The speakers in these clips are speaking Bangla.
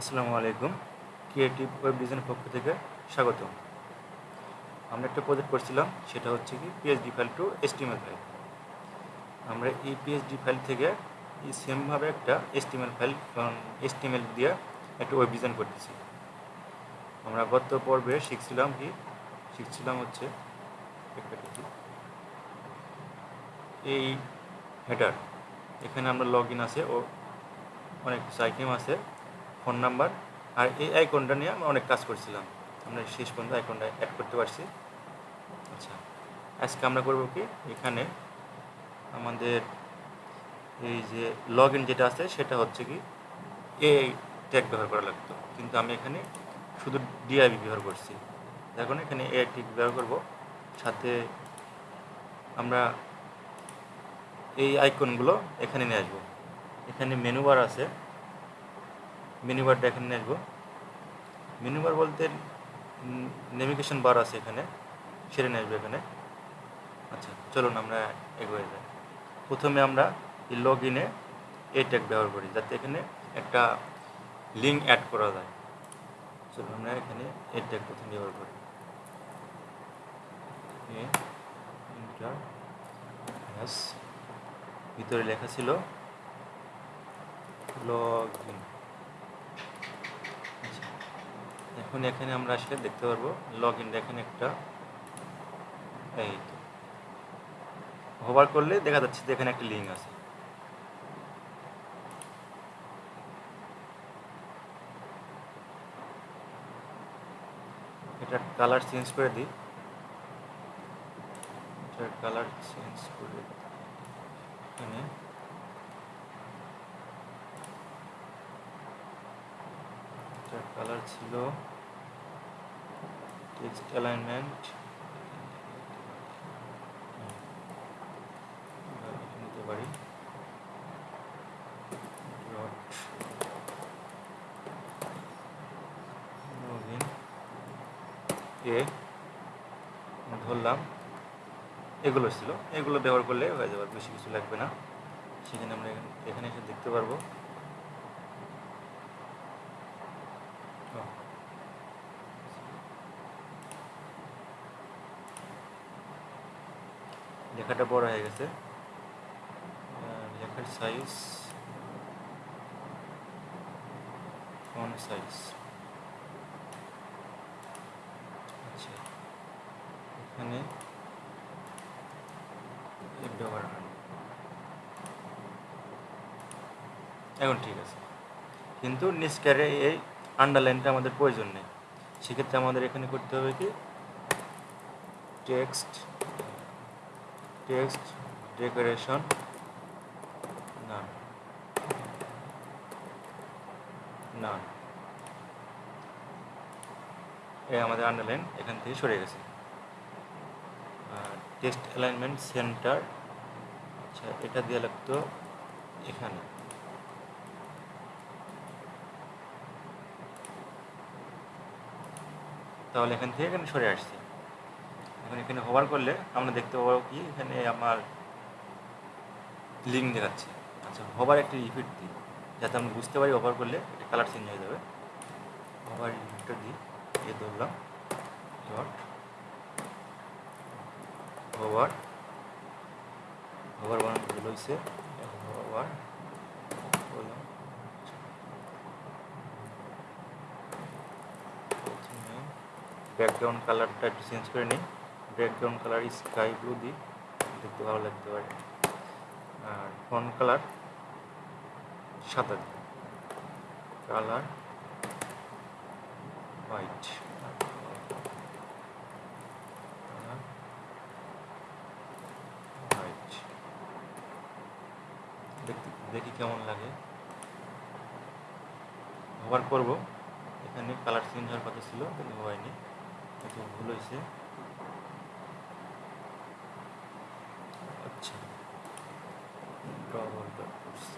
আসসালামু আলাইকুম। ক্রিয়েটিভ ওয়েব ডিজাইনের পক্ষ থেকে স্বাগত আমরা একটা প্রজেক্ট করছিলাম, সেটা হচ্ছে কি PHP file to HTML file আমরা এই পিএইচডি ফাইল থেকে সেমভাবে একটা এসটিএমএল ফাইল এসটিএমএল দিয়ে একটা ওয়েব ডিজাইন করতেছি। আমরা গত পর্বে শিখছিলাম কি, শিখছিলাম হচ্ছে এই হেডার এখানে আমরা লগ ইন আছে ও অনেক কিছু আছে। ফোন নাম্বার আর এই আইকনটা নিয়ে আমরা অনেক কাজ করছিলাম। আমরা শেষ পর্যন্ত আইকনটা অ্যাড করতে পারছি। আচ্ছা আজকে আমরা করব কি? এখানে আমাদের এই যে লগ ইন যেটা আছে, সেটা হচ্ছে কি, এই ট্যাগ ব্যবহার করা লাগতো। কিন্তু আমি এখানে শুধু ডিআইবি ব্যবহার করছি। এখন এখানে এ টিক ব্যবহার করব। সাথে আমরা এই আইকনগুলো এখানে নিয়ে আসব। এখানে মেনু বার আছে। মেনু বারটা এখানে নিয়ে আসব মেনু বার বলতে নেভিগেশন বার আছে এখানে, সেরে নিয়ে আসব এখানে। আচ্ছা চলুন আমরা এগোয়ে যাই। প্রথমে আমরা এই লগ ইনে এই ট্যাগ ব্যবহার করি, যাতে এখানে একটা লিঙ্ক অ্যাড করা যায়। চলুন আমরা এখানে এই ট্যাগ প্রথমে ব্যবহার করি। ভিতরে লেখা ছিল লগ ইন এখন এখানে আমরা আসলে দেখতে পারব লগ ইন এখানে একটা। এই হোভার করলে দেখা যাচ্ছে যে এখানে একটা লিঙ্ক আছে। এটা কালার চেঞ্জ করে দিই। এটার কালার চেঞ্জ করে এখানে। কালার ছিল টেক্সট অ্যালাইনমেন্ট নিতে পারি। এ ধরলাম। এগুলো ছিল। এগুলো ব্যবহার করলে হয়ে যাবে বেশি কিছু লাগবে না। সেখানে আমরা এখানে এসে দেখতে পারব ও। লেখাটা বড় হয়ে গেছে। লেখার সাইজ ফন্ট সাইজ আচ্ছা এখানে এখন ঠিক আছে। কিন্তু নিষ্কারে এই আন্ডারলাইনটা আমাদের প্রয়োজন নেই। সেক্ষেত্রে আমাদের এখানে করতে হবে কি? টেক্সট টেক্সট ডেকোরেশন না না এই আমাদের আন্ডারলাইন এখান থেকে সরে গেছে। টেক্সট অ্যালাইনমেন্ট সেন্টার আচ্ছা এটা দিয়ে লাগতো এখানে। তাহলে এখান থেকে এখানে সরে আসছে। এখন এখানে হোভার করলে আমরা দেখতে পাবো কি এখানে আমার লিঙ্ক দেখাচ্ছে। আচ্ছা হোভার একটা ইফেক্ট দিই। যাতে আমরা বুঝতে পারি ওভার করলে এটা কালার চেঞ্জ হয়ে যাবে। হোভার ইফেক্টটা দিই। এ ধরলাম। ডট হোভার হোভার বানানো ভুল হয়েছে। হোভার বললাম ব্যাকগ্রাউন্ড কালারটা একটু চেঞ্জ করে নিই। ব্যাকগ্রাউন্ড কালার স্কাই ব্লু দিই দেখতে ভালো লাগতে পারে। আর ফোন কালার সাদা। দিই কালার হোয়াইট দেখি কেমন লাগে। ব্যবহার করব। এখানে কালার চেঞ্জ হওয়ার কথা ছিল, কিন্তু হয়নি। একটু ভুল হয়েছে আচ্ছা ডবল ডট করছি।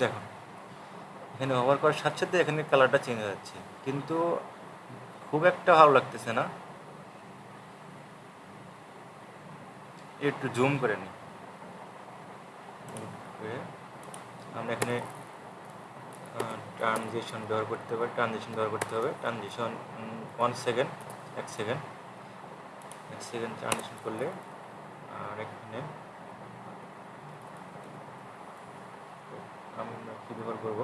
দেখো এখানে ব্যবহার করার সাথে সাথে এখানে কালারটা চেঞ্জ হয়ে যাচ্ছে। কিন্তু খুব একটা ভালো লাগতেছে না। একটু জুম করে নিই। আমরা এখানে ট্রানজেকশন ব্যবহার করতে হবে ট্রানজেকশন ব্যবহার করতে হবে। ট্রানজেকশন ওয়ান সেকেন্ড এক সেকেন্ড এক সেকেন্ড ট্রানজেকশন করলে, আর এখানে, আমরা কী ব্যবহার করব?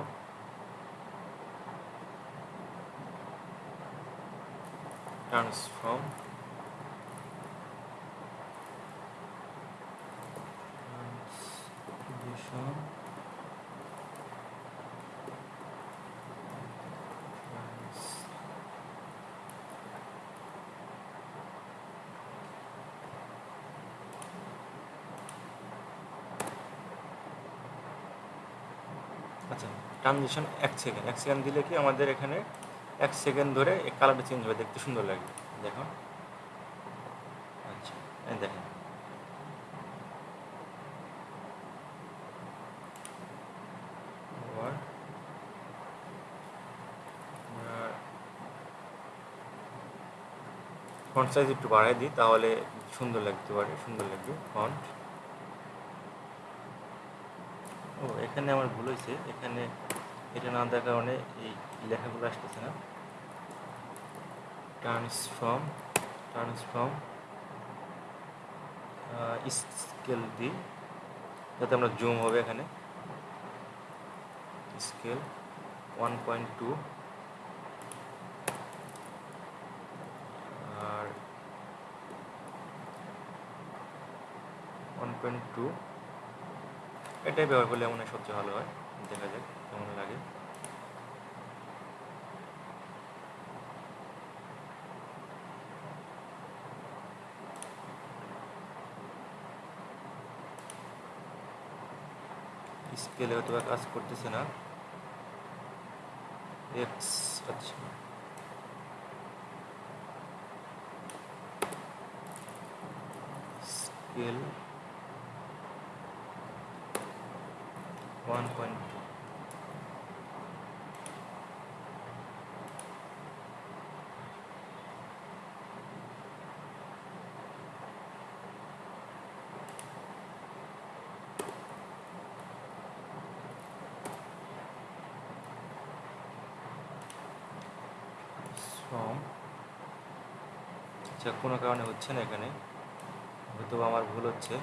Transform transform আচ্ছা ট্রানজিশন এক সেকেন্ড এক সেকেন্ড দিলে কি আমাদের এখানে এক সেকেন্ড ধরে কালারটা চেঞ্জ হবে, দেখতে সুন্দর লাগবে। দেখো আচ্ছা দেখেন। ফন্ট সাইজ একটু বাড়াই দিই, তাহলে সুন্দর লাগতে পারে, সুন্দর লাগবে ফন্ট ও, এখানে আমার ভুল হয়েছে। এখানে এটা না দেওয়ার কারণে এই লেখাগুলো আসতেছে না। ট্রান্সফর্ম ট্রান্সফর্ম স্কেল দিই যাতে আমরা জুম হবে এখানে। স্কেল ওয়ান পয়েন্ট টু আর ওয়ান পয়েন্ট টু এটাই ব্যবহার করলে মনে হয় সবচেয়ে ভালো হয়। देखा जाए कम लगे स्केले तो क्ष करते स्केल वन पॉइंट ফর্ম। আচ্ছা কোনো কারণে হচ্ছে না এখানে। হয়তো আমার ভুল হচ্ছে।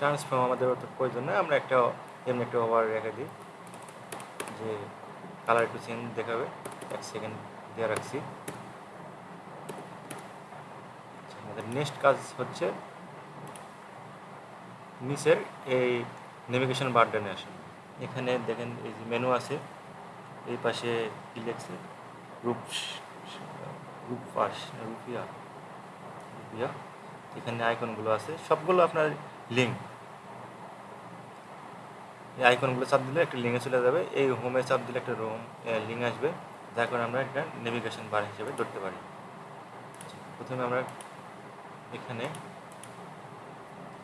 ট্রান্সফর্ম আমাদের অত প্রয়োজন নয় আমরা একটা এমনি একটা ওভার রেখে দিই। যে কালার একটু চেঞ্জ দেখাবে, এক সেকেন্ড দিয়ে রাখছি আচ্ছা, আমাদের নেক্সট কাজ হচ্ছে নিচের এই নেভিগেশন বারডানে আসে। এখানে দেখেন এই যে মেনু আছে, এই পাশে কি লেখছে? রূপ রূপ রুপিয়া? রুপিয়া। এখানে আইকনগুলো আছে। সবগুলো আপনার লিঙ্ক এই আইকনগুলো চাপ দিলে একটা লিঙ্কে চলে যাবে। এই হোমে চাপ দিলে একটা রোম লিঙ্ক আসবে। যার কারণে আমরা একটা নেভিগেশন বার হিসেবে ধরতে পারি। প্রথমে আমরা এখানে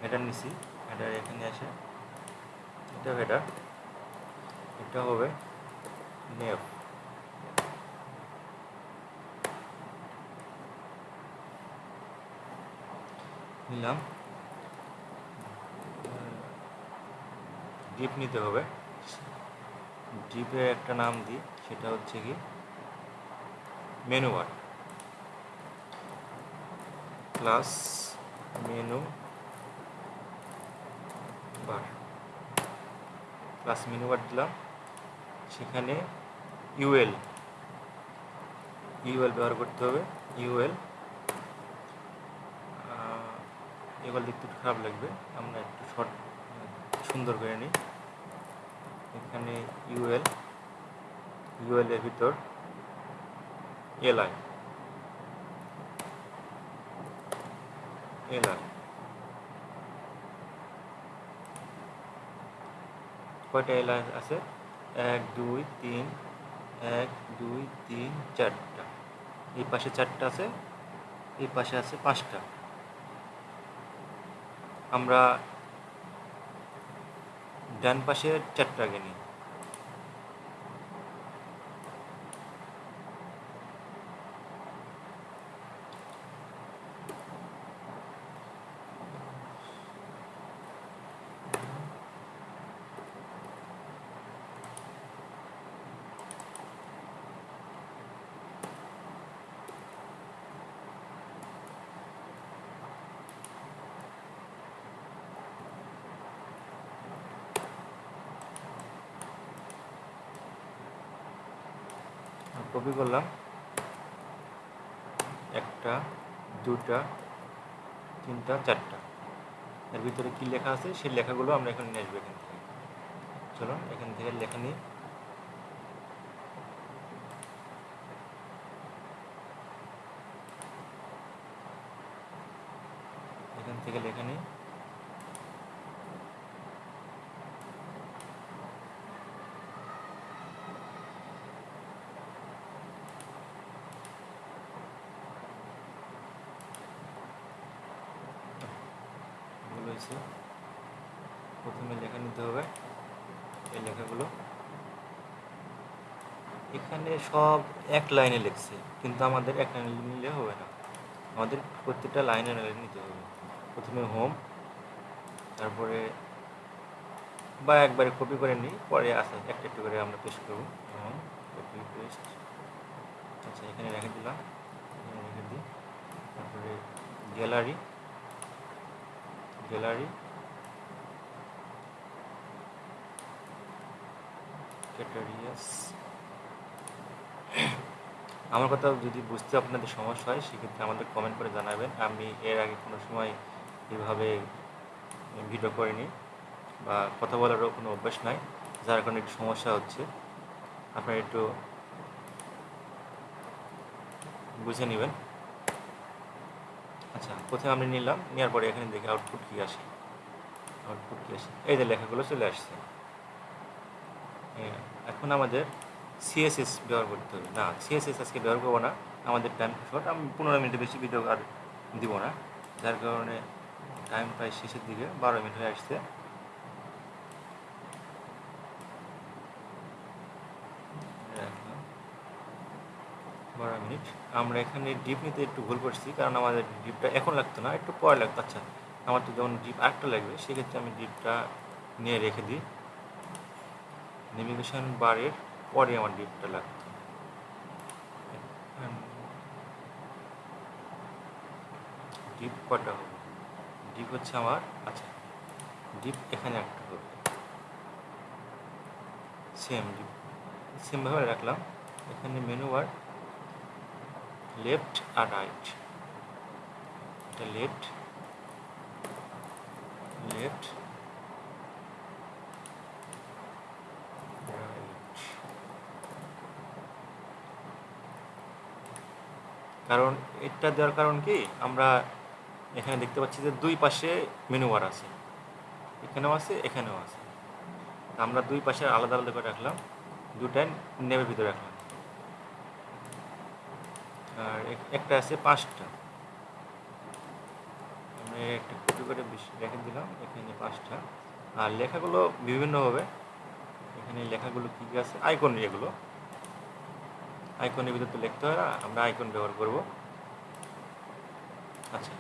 হেডার নিছি হেডার এখানে আসে। এটা হেডার এটা হবে নেভ নিলাম। ডিপ নিতে হবে। ডিপে একটা নাম দিই, সেটা হচ্ছে কি, menu bar. Plus menu bar plus menu bar দিলাম। সেখানে ইউএল ইউএল ব্যবহার করতে হবে। ইউএল এবার দেখতে একটু খারাপ লাগবে। আমরা একটু শর্ট সুন্দর করে নিই। এখানে ইউএল ইউএল এর ভিতর এলআই এলআই কয়টা এলআই আছে? এক, দুই, তিন, এক, দুই, তিন, চারটা। এই পাশে চারটা আছে, এই পাশে আছে পাঁচটা। আমরা ডান পাশে চারটা আগে নিই। কপি করলাম। একটা, দুটা, তিনটা, চারটা। এর ভিতরে কী লেখা আছে? সেই লেখাগুলো আমরা এখন নিয়ে আসব এখান থেকে। চলো এখান থেকে লেখা নিই। এখান থেকে লেখা হয়েছে প্রথমে লেখা নিতে হবে। এই লেখাগুলো। এখানে সব এক লাইনে লিখছে, কিন্তু আমাদের এক লাইনে নিলে হবে না। আমাদের প্রত্যেকটা লাইনে লাইনে নিতে হবে। প্রথমে হোম তারপরে বা একবারে কপি করে নিই, পরে আসে একটা একটু করে আমরা পেস্ট করব। হোম কপি পেস্ট আচ্ছা এখানে রেখে দিলাম। এখানে রেখে দিই। তারপরে গ্যালারি গ্যালারি। ক্যাটারিয়াস আমার কথা যদি বুঝতে আপনাদের সমস্যা হয়, সেক্ষেত্রে আমাদের কমেন্ট করে জানাবেন। আমি এর আগে কোনো সময় এভাবে ভিডিও করিনি বা কথা বলারও কোনো অভ্যাস নাই, যার কারণে একটু সমস্যা হচ্ছে। আপনারা একটু বুঝে নেবেন। আচ্ছা প্রথমে আমি নিলাম নেওয়ার পরে এখানে দেখি আউটপুট কী আসে। আউটপুট কী আসে? এই যে লেখাগুলো চলে আসছে। হ্যাঁ, এখন আমাদের সিএসএস ব্যবহার করতে হবে। না সিএসএস আজকে ব্যবহার করব না। আমাদের টাইম শর্ট আমি পনেরো মিনিটের বেশি ভিডিও আর দিব না। যার কারণে টাইম প্রায় শেষের দিকে বারো মিনিট হয়ে আসছে রাখলাম। বারো মিনিট। আমরা এখানে ডিপ নিতে একটু ভুল করছি, কারণ আমাদের ডিপটা এখন লাগতো না, একটু পরে লাগতো। আচ্ছা আমার তো যখন ডিপ আরেকটা লাগবে, সেক্ষেত্রে আমি ডিপটা নিয়ে রেখে দিই। নেভিগেশন বারের পরে আমার ডিপটা লাগতো। ডিপ কটা হবে? ডিপ হচ্ছে আমার আচ্ছা ডিপ এখানে একটা হবে। Same div. সেমভাবে রাখলাম। এখানে মেনু বার লেফট আর এটা লেফট লেফট রাইট কারণ এটা দেওয়ার কারণ কি? আমরা এখানে দেখতে পাচ্ছি যে দুই পাশে মেনু বার আছে। এখানেও আছে এখানেও আছে। আমরা দুই পাশে আলাদা আলাদা করে রাখলাম। দুটাই নেবের ভিতরে রাখলাম। একটা আছে পাঁচটা। আমরা একটা কপি করে রেখে দিলাম, এখানে পাঁচটা। আর লেখাগুলো বিভিন্ন হবে এখানে লেখাগুলো কী কী আছে? আইকন এগুলো আইকনের ভিতরে তো লিখতে হয় না, আমরা আইকন ব্যবহার করব। আচ্ছা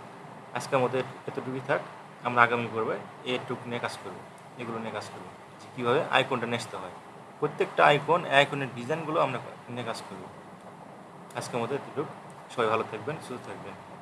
আজকের মধ্যে এতটুকুই থাক। আমরা আগামী পর্বে এটুক নিয়ে কাজ করব, এগুলো নিয়ে কাজ করব। যে কীভাবে আইকনটা নেসতে হয়। প্রত্যেকটা আইকন আইকনের ডিজাইনগুলো আমরা নিয়ে কাজ করব। আজকের মধ্যে এতটুকু। সবাই ভালো থাকবেন সুস্থ থাকবেন।